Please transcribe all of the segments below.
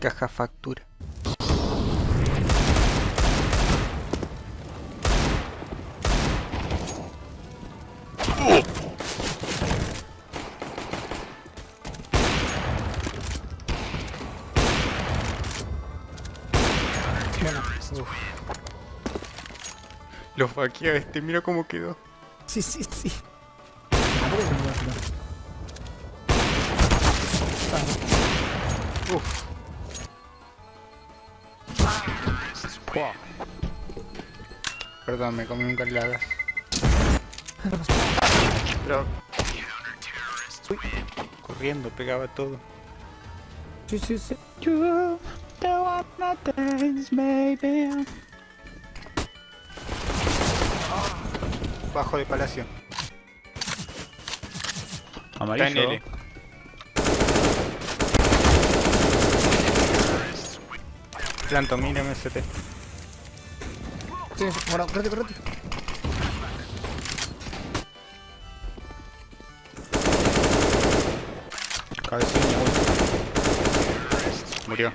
Caja factura. Uf. Lo faquea este, mira cómo quedó. Sí, sí, sí. No. Perdón, me comí un carladas. Pero... Uy, corriendo, pegaba todo. Sí, sí, sí. Bajo de palacio. Está en Amarillo. L. Planto, mira MST. Sí, bueno, correte, correte. Cabecilla, uy. Murió.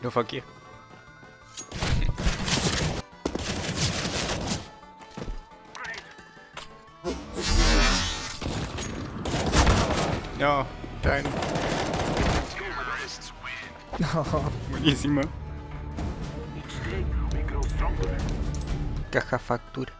Lo faqueé. No, está en... No. Buenísima. Caja factura.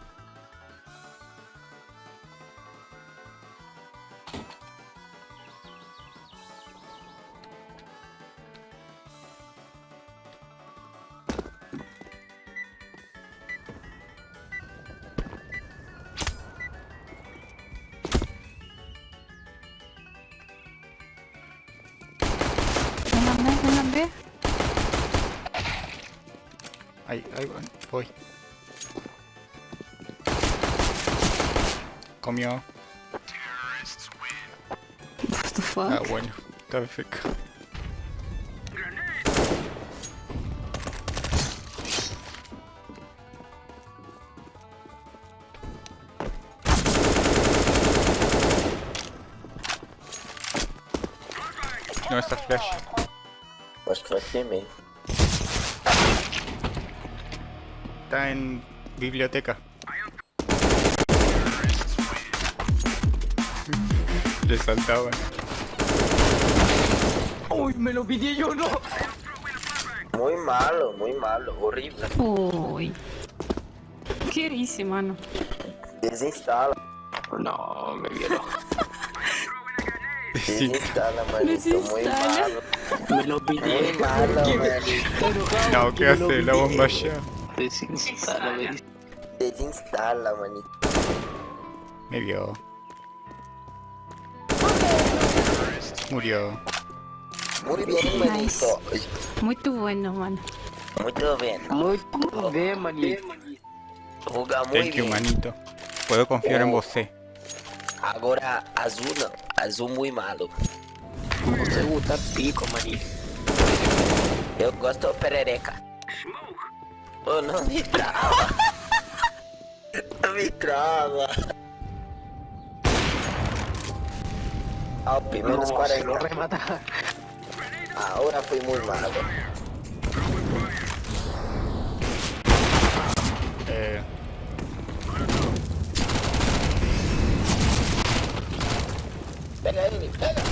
Ahí, ahí voy. voy. Comió. What the fuck? Ah, bueno. Está perfecto. No, está flash. Mas que vai ser Está en biblioteca. Le saltaban. Uy, me lo pidí yo, no. Muy malo, muy malo, horrible. Uy. ¿Qué hice, mano? Desinstala, No, me violó. Sí. desinstala, manito. Muy Desinstala. malo. Me lo pidí. Muy malo, manito. No, ¿qué hace? La bomba ya. Desinstala. Desinstala, manito. Me vio. Murió. Muy bien, manito. Muy tu bueno, mano. Muito bem. Muy bien, manito. Joga muy Thank you, manito. Puedo confiar en vos, eh. Agora, azul não. Azul muito malo. Você gusta pico, manito. Eu gosto de perereca. Oh, não me trava. Não me trava. Ao menos No, se lo 40. remata. Ahora fui muy malo. Eh, Pega ele, pega.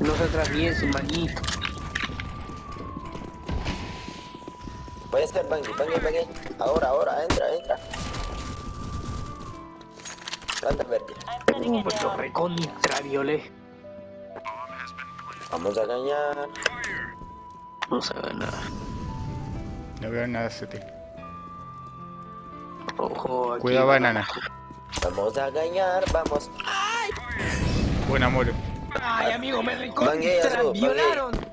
No se atraviese, manito. Puede ser Bangui, Bangui, Bangui. Ahora, ahora, entra, entra. Planta verde. Uh, pues lo recontra violé. Vamos a ganar. No se ve nada. no veo nada CT. Ojo, aquí. Cuida banana. Vamos a ganar, vamos. Buen amor. Ay, amigo, me recontra violaron.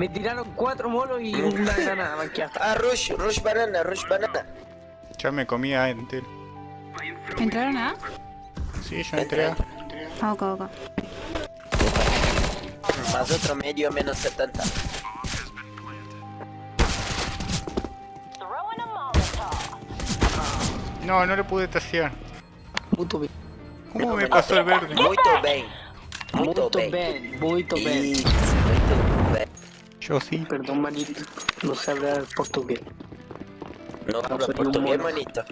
Me tiraron cuatro molos y una granada manqueada. Ah, rush, rush banana, rush banana. Ya me comía entero. ¿Entraron a? Sí, yo entré a... Ah, ok, ok. Más otro medio menos 70. No, no le pude tasear. Muito bem. ¿Cómo me pasó el verde? Muito bem. Muito Muito bem. bem, Yo sí. Perdón, manito. No sé hablar portugués. No habla soy un portugués, mono. manito.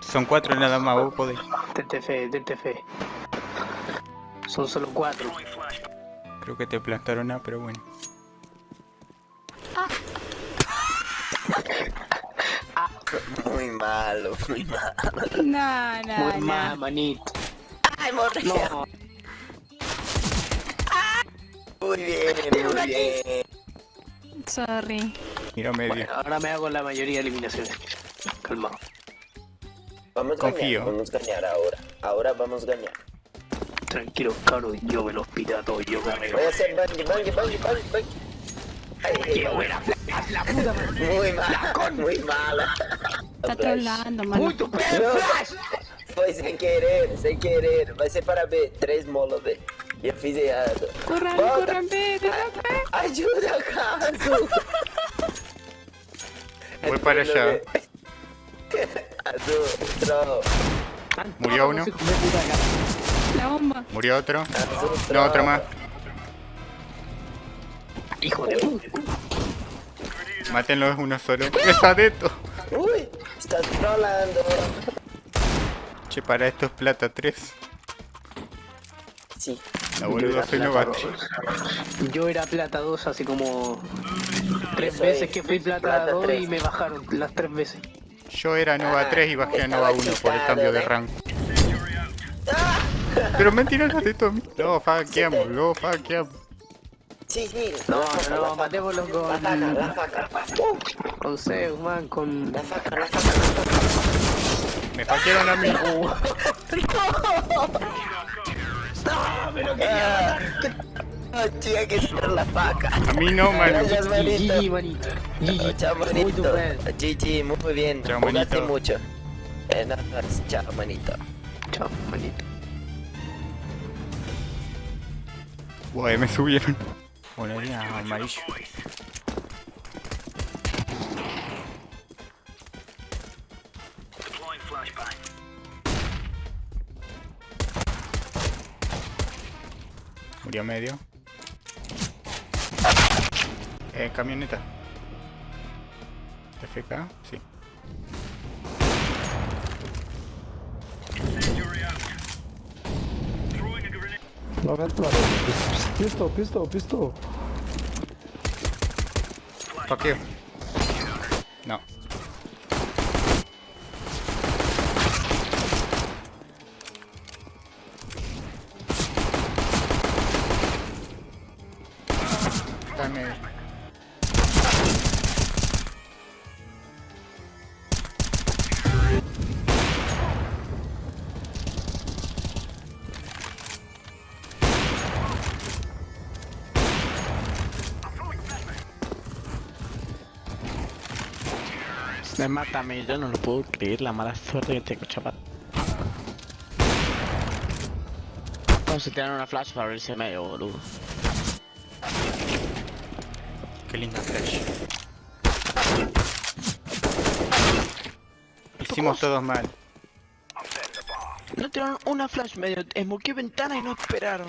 Son cuatro nada más, vos podés. Tente fe, tente fe. Son solo cuatro. Creo que te plantaron A, pero bueno. Muy malo, muy malo. No, no, Muy no. mal, manito. Ay, morri. No, Muy bien, muy bien. Sorry. Mira medio. bueno, ahora me hago la mayoría de eliminaciones. Calmado. Vamos a Confío. ganar, vamos a ganar ahora. Ahora vamos a ganar. Tranquilo, caro, yo me los pirato, yo carrego. Voy a hacer bungee, bungee, bungee, bungee, bungee. Ay, ¡Qué buena! ¡La puta madre! Muy mala, muy mala. Está trollando, mano. ¡Muito bem, No. Flash! Foi sem querer, sem querer. Vai ser para B. Três molas B. Eu fiz errado. Corran, Volta. corran, B, corran, B. Ajuda, Caso. Voy para allá. Murió uno. La bomba. Murió otro. No, otro más. Hijo de puta. Mátenlo, es uno solo. ¡Pesadeto! Uy, estás trollando. Che, para esto es plata 3. Sí. La era soy plata novato. dos. Yo era plata 2 así como tres Eso veces es, que fui plata, plata 2 tres. y me bajaron las tres veces. Yo era Nova 3 y bajé a estaba Nova 1 por el cambio de ¿eh? rango. Pero mentira, no de todo. Lo faqueamos, lo faqueamos. Sí, sí. No, no, faca. matémoslo con- La faca, la faca. Con Zeus, man, con... La faca, la faca, la faca. Me faquearon a mí. Ah, No, chica, que ser la faca. A mí no. Gracias, manito. GG, manito. GG. chao, manito. muy bien. Chao, Jugaste manito. mucho. Eh, nada más. Chao, manito. Chao, manito. Guay, me subieron. Monería amarillo. Murió medio. Eh, camioneta. FK, sí. No ventla. Pistol, pistol, pistol. Faqueo. No. Me mata a mí, yo no lo puedo creer la mala suerte que tengo, chaval. Vamos a tirar una flash para abrirse medio, boludo. Qué linda flash. Hicimos todos mal. No tiraron una flash medio, esmoqué ventana y no esperaron.